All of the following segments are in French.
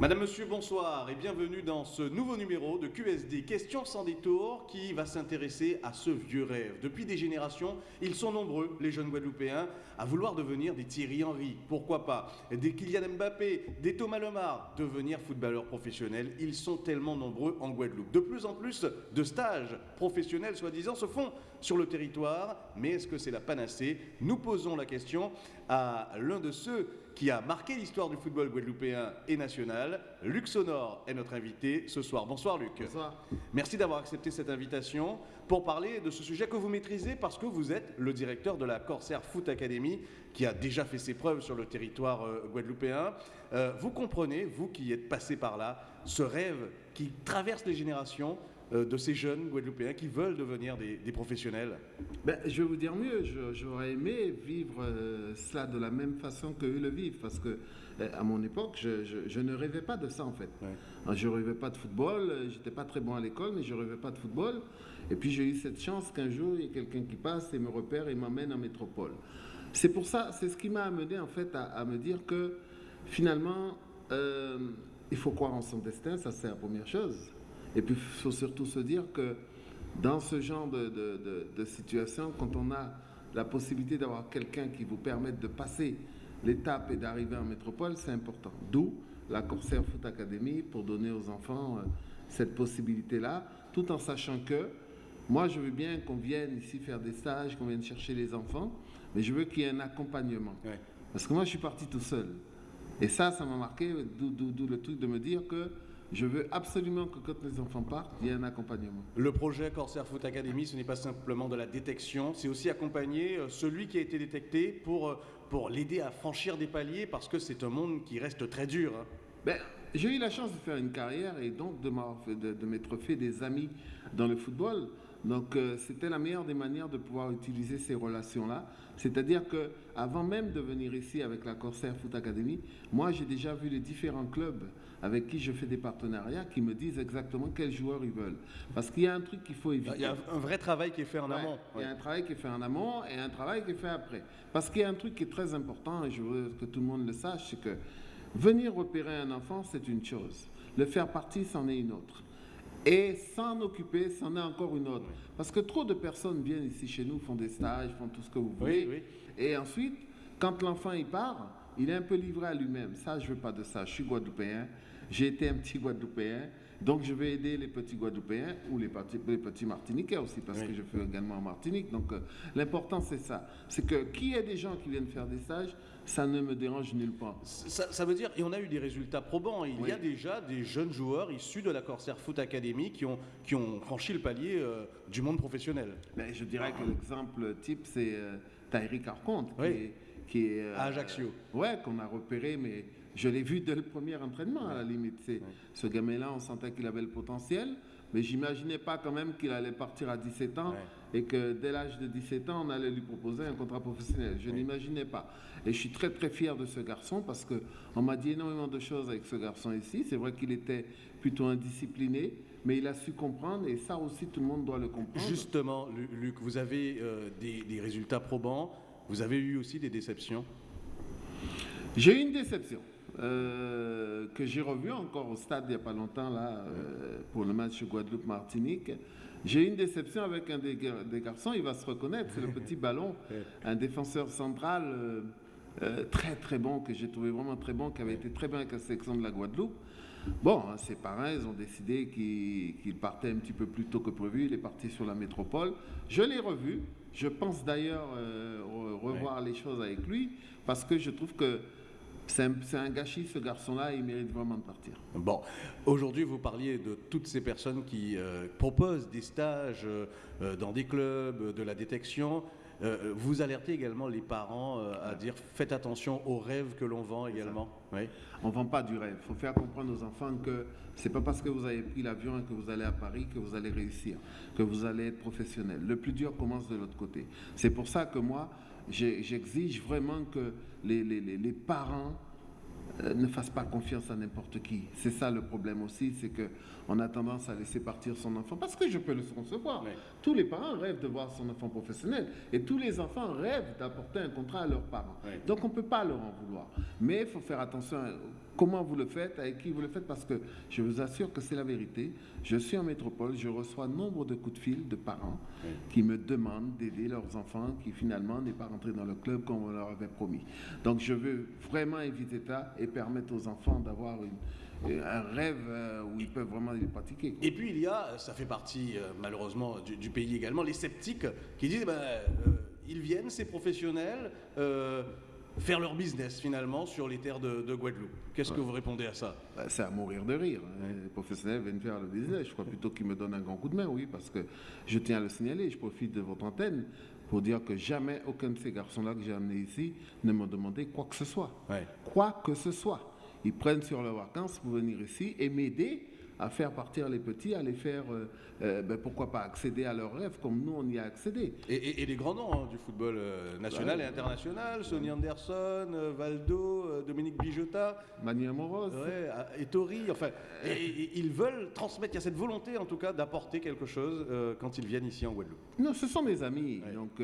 Madame, Monsieur, bonsoir et bienvenue dans ce nouveau numéro de QSD Questions sans détour qui va s'intéresser à ce vieux rêve. Depuis des générations, ils sont nombreux, les jeunes Guadeloupéens, à vouloir devenir des Thierry Henry, pourquoi pas, des Kylian Mbappé, des Thomas Lemar, devenir footballeurs professionnels. Ils sont tellement nombreux en Guadeloupe. De plus en plus de stages professionnels, soi-disant, se font sur le territoire, mais est-ce que c'est la panacée? Nous posons la question à l'un de ceux qui a marqué l'histoire du football guadeloupéen et national. Luc Sonor est notre invité ce soir. Bonsoir Luc. Bonsoir. Merci d'avoir accepté cette invitation pour parler de ce sujet que vous maîtrisez parce que vous êtes le directeur de la Corsair Foot Academy qui a déjà fait ses preuves sur le territoire euh, guadeloupéen. Euh, vous comprenez, vous qui êtes passé par là, ce rêve qui traverse les générations de ces jeunes Guadeloupéens qui veulent devenir des, professionnels ben, Je vais vous dire mieux, j'aurais aimé vivre euh, cela de la même façon qu'eux le vivent, parce que euh, à mon époque, je, ne rêvais pas de ça en fait. Je ne rêvais pas de football, j'étais pas très bon à l'école, mais je ne rêvais pas de football. Et puis j'ai eu cette chance qu'un jour, il y ait quelqu'un qui passe et me repère et m'amène en métropole. C'est pour ça, c'est ce qui m'a amené en fait à, me dire que finalement, il faut croire en son destin, ça c'est la première chose. Et puis, il faut surtout se dire que dans ce genre de, situation, quand on a la possibilité d'avoir quelqu'un qui vous permette de passer l'étape et d'arriver en métropole, c'est important. D'où la Corsair Foot Academy pour donner aux enfants euh, cette possibilité-là, tout en sachant que moi, je veux bien qu'on vienne ici faire des stages, qu'on vienne chercher les enfants, mais je veux qu'il y ait un accompagnement. Parce que moi, je suis parti tout seul. Et ça, ça m'a marqué, d'où le truc de me dire que je veux absolument que quand les enfants partent, il y ait un accompagnement. Le projet Corsair Foot Academy, ce n'est pas simplement de la détection, c'est aussi accompagner euh, celui qui a été détecté pour, euh, pour l'aider à franchir des paliers parce que c'est un monde qui reste très dur. Ben, j'ai eu la chance de faire une carrière et donc de m'être fait des amis dans le football. Donc euh, c'était la meilleure des manières de pouvoir utiliser ces relations-là. C'est-à-dire que avant même de venir ici avec la Corsair Foot Academy, moi j'ai déjà vu les différents clubs avec qui je fais des partenariats qui me disent exactement quels joueurs ils veulent. Parce qu'il y a un truc qu'il faut éviter. Il y a un vrai travail qui est fait en amont. Il y a un travail qui est fait en amont et un travail qui est fait après. Parce qu'il y a un truc qui est très important et je veux que tout le monde le sache, c'est que venir repérer un enfant, c'est une chose. Le faire partie, c'en est une autre. Et s'en occuper, c'en est encore une autre. Parce que trop de personnes viennent ici chez nous, font des stages, font tout ce que vous voulez. Et ensuite, quand l'enfant y part, il est un peu livré à lui-même. Ça, je ne veux pas de ça. Je suis guadeloupéen. J'ai été un petit guadeloupéen. Donc, je vais aider les petits Guadeloupéens ou les petits, les petits Martiniquais aussi, parce que je fais également en Martinique. Donc, euh, l'important, c'est ça. C'est que qu'il y ait des gens qui viennent faire des stages, ça ne me dérange nulle part. Ça, veut dire, et on a eu des résultats probants, il y a déjà des jeunes joueurs issus de la Corsair Foot Academy qui ont, qui ont franchi le palier euh, du monde professionnel. Mais je dirais que l'exemple type, c'est euh, Thierry Carconte, qui est... à Ajaccio. Ouais, qu'on a repéré, mais je l'ai vu dès le premier entraînement, à la limite. Ce gamin-là, on sentait qu'il avait le potentiel, mais j'imaginais pas quand même qu'il allait partir à 17 ans et que dès l'âge de 17 ans, on allait lui proposer un contrat professionnel. Je n'imaginais pas. Et je suis très très fier de ce garçon parce qu'on m'a dit énormément de choses avec ce garçon ici. C'est vrai qu'il était plutôt indiscipliné, mais il a su comprendre et ça aussi tout le monde doit le comprendre. Justement, Luc, vous avez euh, des, des résultats probants, vous avez eu aussi des déceptions? J'ai eu une déception. Euh, que j'ai revu encore au stade il n'y a pas longtemps là, euh, pour le match Guadeloupe-Martinique. J'ai eu une déception avec un des, garçons, il va se reconnaître, c'est le petit ballon, un défenseur central euh, très très bon, que j'ai trouvé vraiment très bon, qui avait été très bien avec la sélection de la Guadeloupe. Bon, hein, ses parents, ils ont décidé qu'il partait un petit peu plus tôt que prévu, il est parti sur la métropole. Je l'ai revu, je pense d'ailleurs revoir les choses avec lui, parce que je trouve que c'est un, gâchis, ce garçon-là, il mérite vraiment de partir. Bon, aujourd'hui, vous parliez de toutes ces personnes qui euh, proposent des stages euh, dans des clubs, de la détection. Euh, vous alertez également les parents à dire faites attention aux rêves que l'on vend également. Oui. On ne vend pas du rêve. Il faut faire comprendre aux enfants que ce n'est pas parce que vous avez pris l'avion et que vous allez à Paris que vous allez réussir, que vous allez être professionnel. Le plus dur commence de l'autre côté. C'est pour ça que moi, j'exige vraiment que les, les, les parents euh, ne fassent pas confiance à n'importe qui. C'est ça le problème aussi, c'est qu'on a tendance à laisser partir son enfant, parce que je peux le concevoir. Tous les parents rêvent de voir son enfant professionnel, et tous les enfants rêvent d'apporter un contrat à leurs parents. Donc on ne peut pas leur en vouloir. Mais il faut faire attention comment vous le faites, avec qui vous le faites, parce que je vous assure que c'est la vérité. Je suis en métropole, je reçois nombre de coups de fil de parents qui me demandent d'aider leurs enfants qui finalement n'est pas rentré dans le club comme on leur avait promis. Donc je veux vraiment éviter ça et permettre aux enfants d'avoir un rêve euh, où ils peuvent vraiment les pratiquer. Et puis il y a, ça fait partie euh, malheureusement du, pays également, les sceptiques qui disent ben, euh, ils viennent, ces professionnels, faire leur business finalement sur les terres de, Guadeloupe. Qu'est-ce que vous répondez à ça? Bah, C'est à mourir de rire. Hein. Les professionnels viennent faire le business. Je crois plutôt qu'ils me donnent un grand coup de main, oui, parce que je tiens à le signaler. Je profite de votre antenne pour dire que jamais aucun de ces garçons-là que j'ai amenés ici ne m'a demandé quoi que ce soit. Quoi que ce soit. Ils prennent sur leurs vacances pour venir ici et m'aider à faire partir les petits, à les faire, euh, euh, ben, pourquoi pas, accéder à leurs rêves comme nous, on y a accédé. Et, les grands noms hein, du football euh, national et international, Sonny Anderson, Valdo, Dominique Bijota. Manuel Moros. et Tori, enfin, ils veulent transmettre, il y a cette volonté en tout cas d'apporter quelque chose quand ils viennent ici en Guadeloupe. Non, ce sont mes amis, donc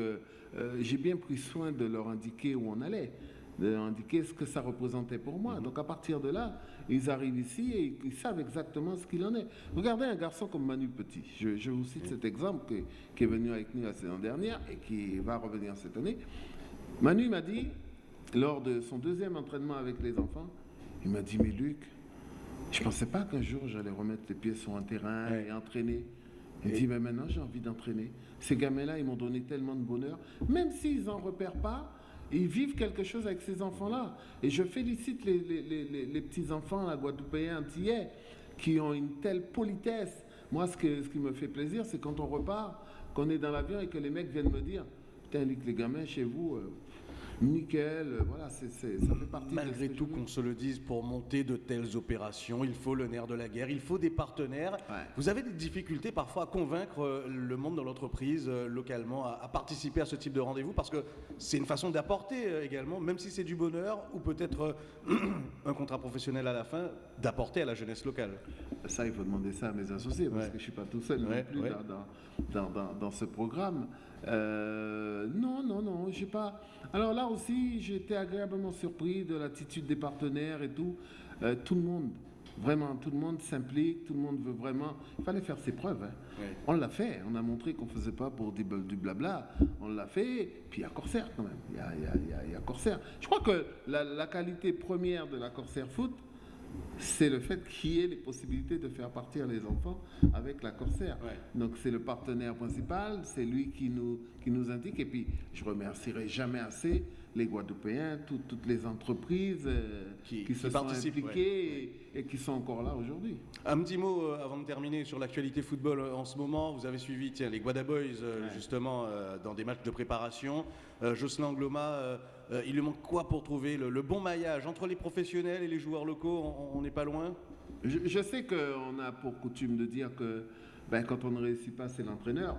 j'ai bien pris soin de leur indiquer où on allait d'indiquer ce que ça représentait pour moi. Donc à partir de là, ils arrivent ici et ils savent exactement ce qu'il en est. Regardez un garçon comme Manu Petit. Je, vous cite cet exemple qui est venu avec nous la saison dernière et qui va revenir cette année. Manu m'a dit, lors de son deuxième entraînement avec les enfants, il m'a dit, mais Luc, je ne pensais pas qu'un jour j'allais remettre les pieds sur un terrain et entraîner. Il dit, mais maintenant j'ai envie d'entraîner. Ces gamins-là, ils m'ont donné tellement de bonheur. Même s'ils n'en repèrent pas, ils vivent quelque chose avec ces enfants-là. Et je félicite les, les, petits-enfants la guadeloupéens antillais qui ont une telle politesse. Moi, ce, que, ce qui me fait plaisir, c'est quand on repart, qu'on est dans l'avion et que les mecs viennent me dire Putain, les gamins chez vous, euh, nickel, euh, voilà, c'est, ça fait partie Malgré tout, qu'on se le dise, pour monter de telles opérations, il faut le nerf de la guerre, il faut des partenaires. Vous avez des difficultés parfois à convaincre euh, le monde dans l'entreprise euh, localement à, participer à ce type de rendez-vous parce que c'est une façon d'apporter également, même si c'est du bonheur ou peut-être un contrat professionnel à la fin, d'apporter à la jeunesse locale. Ça, il faut demander ça à mes associés parce que je ne suis pas tout seul non plus dans, dans, dans, ce programme. non, non, non, je sais pas. Alors là aussi, j'ai été agréablement surpris de l'attitude des partenaires et tout. Euh, tout le monde, vraiment, tout le monde s'implique, tout le monde veut vraiment. Il fallait faire ses preuves. Hein. On l'a fait, on a montré qu'on ne faisait pas pour du, blabla. On l'a fait, puis il y a Corsair quand même. Il y a, y a, Corsair. Je crois que la, la qualité première de la Corsair Foot, c'est le fait qu'il y ait les possibilités de faire partir les enfants avec la Corsair. Donc c'est le partenaire principal, c'est lui qui nous, qui nous indique. Et puis je remercierai jamais assez les Guadeloupéens, toutes les entreprises euh, qui, se sont impliquées et, qui sont encore là aujourd'hui. Un petit mot euh, avant de terminer sur l'actualité football euh, en ce moment. Vous avez suivi tiens, les Guadaboys justement dans des matchs de préparation. Jocelyn Gloma euh, il lui manque quoi pour trouver le, bon maillage entre les professionnels et les joueurs locaux? On n'est pas loin? Je, sais qu'on a pour coutume de dire que ben, quand on ne réussit pas, c'est l'entraîneur.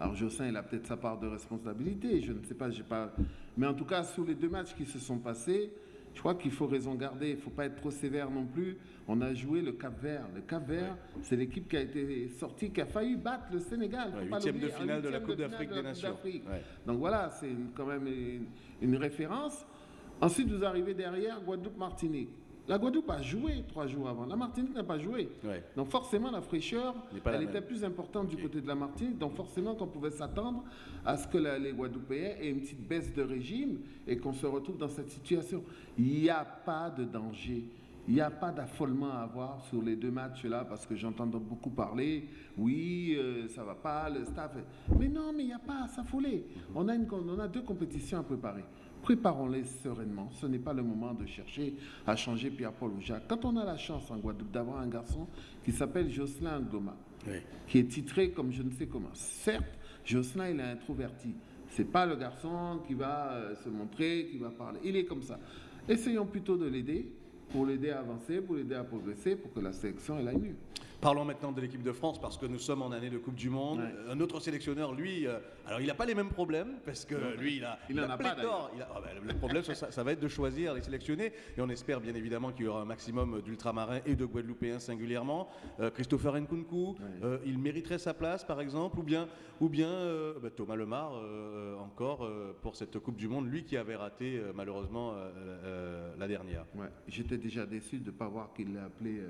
Alors Jossin, il a peut-être sa part de responsabilité, je ne sais pas, j'ai pas. Mais en tout cas, sous les deux matchs qui se sont passés, je crois qu'il faut raison garder, il ne faut pas être trop sévère non plus. On a joué le Cap Vert. Le Cap Vert, c'est l'équipe qui a été sortie, qui a failli battre le Sénégal. huitième de finale de la Coupe d'Afrique des Nations. Donc voilà, c'est quand même une, référence. Ensuite, vous arrivez derrière Guadeloupe-Martinique. La Guadeloupe a joué trois jours avant. La Martinique n'a pas joué. Donc forcément, la fraîcheur, elle était plus importante du côté de la Martinique. Donc forcément, qu'on pouvait s'attendre à ce que les Guadeloupéens aient une petite baisse de régime et qu'on se retrouve dans cette situation. Il n'y a pas de danger. Il n'y a pas d'affolement à avoir sur les deux matchs-là parce que j'entends beaucoup parler. Oui, euh, ça va pas, le staff. Mais non, mais il n'y a pas à s'affoler. On, a on a deux compétitions à préparer. Préparons-les sereinement. Ce n'est pas le moment de chercher à changer Pierre-Paul ou Jacques. Quand on a la chance en Guadeloupe d'avoir un garçon qui s'appelle Jocelyn Goma, qui est titré comme je ne sais comment. Certes, Jocelyn, il est introverti. C'est pas le garçon qui va euh, se montrer, qui va parler. Il est comme ça. Essayons plutôt de l'aider pour l'aider à avancer, pour l'aider à progresser, pour que la sélection elle aille mieux. Parlons maintenant de l'équipe de France parce que nous sommes en année de Coupe du Monde. Un autre sélectionneur, lui, euh, alors il n'a pas les mêmes problèmes parce que lui, il a, il, en a, pas ah ben, le problème, ça, va être de choisir les sélectionnés. Et on espère bien évidemment qu'il y aura un maximum d'ultramarins et de Guadeloupéens singulièrement. Euh, Christopher Nkunku, euh, il mériterait sa place par exemple, ou bien, ou bien bah, Thomas Lemar encore pour cette Coupe du Monde, lui qui avait raté malheureusement la dernière. J'étais j'étais déjà déçu de ne pas voir qu'il l'a appelé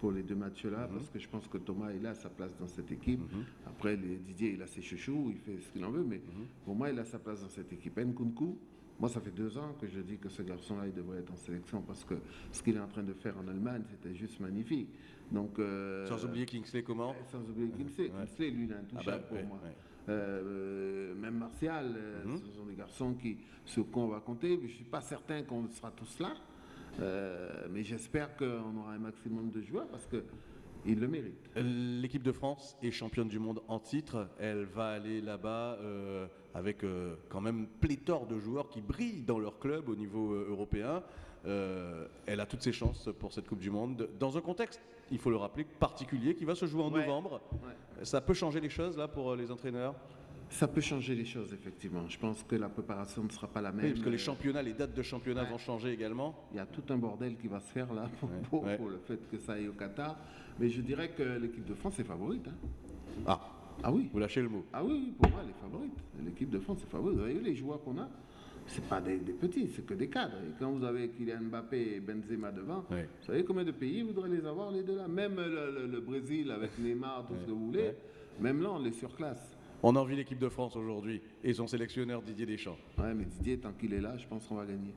pour les deux matchs-là, parce que je pense que Thomas, il a sa place dans cette équipe. Après, les, Didier, il a ses chouchous, il fait ce qu'il en veut, mais pour moi, il a sa place dans cette équipe. Nkunku, moi, ça fait deux ans que je dis que ce garçon-là, il devrait être en sélection parce que ce qu'il est en train de faire en Allemagne, c'était juste magnifique. Donc, euh, sans oublier Kingsley, comment Sans oublier Kingsley. Kingsley, lui, il est intouchable ah bah, pour moi. Euh, même Martial, euh, mhm. ce sont des garçons qui, sur quoi on va compter. Je ne suis pas certain qu'on sera tous là, mais j'espère qu'on aura un maximum de joueurs parce que il le mérite. L'équipe de France est championne du monde en titre. Elle va aller là-bas euh, avec euh, quand même pléthore de joueurs qui brillent dans leur club au niveau euh, européen. elle a toutes ses chances pour cette Coupe du Monde. Dans un contexte, il faut le rappeler, particulier, qui va se jouer en novembre. Ça peut changer les choses là pour les entraîneurs? Ça peut changer les choses, effectivement. Je pense que la préparation ne sera pas la même. Oui, parce que les championnats, les dates de championnat vont changer également. Il y a tout un bordel qui va se faire là pour, le fait que ça aille au Qatar. Mais je dirais que l'équipe de France est favorite. Hein. Ah. ah oui. Vous lâchez le mot. Ah oui, pour moi, elle est favorite. L'équipe de France est favorite. Vous voyez les joueurs qu'on a? C'est pas des, petits, c'est que des cadres. Et quand vous avez Kylian Mbappé et Benzema devant, vous savez combien de pays voudraient les avoir les deux là Même le, Brésil avec Neymar, tout ce que vous voulez, même là on les surclasse. On a envie l'équipe de France aujourd'hui et son sélectionneur Didier Deschamps. Ouais, mais Didier, tant qu'il est là, je pense qu'on va gagner.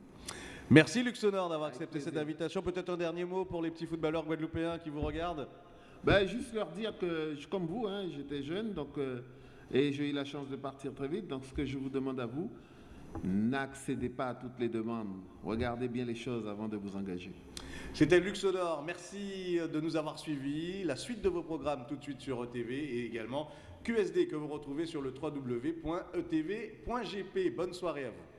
Merci Luxonor d'avoir accepté cette invitation. Peut-être un dernier mot pour les petits footballeurs guadeloupéens qui vous regardent ben, Juste leur dire que, comme vous, hein, j'étais jeune donc, euh, et j'ai eu la chance de partir très vite. Donc ce que je vous demande à vous, n'accédez pas à toutes les demandes. Regardez bien les choses avant de vous engager. C'était Luxonor. Merci de nous avoir suivis. La suite de vos programmes tout de suite sur ETV et également QSD que vous retrouvez sur le www.etv.gp. Bonne soirée à vous.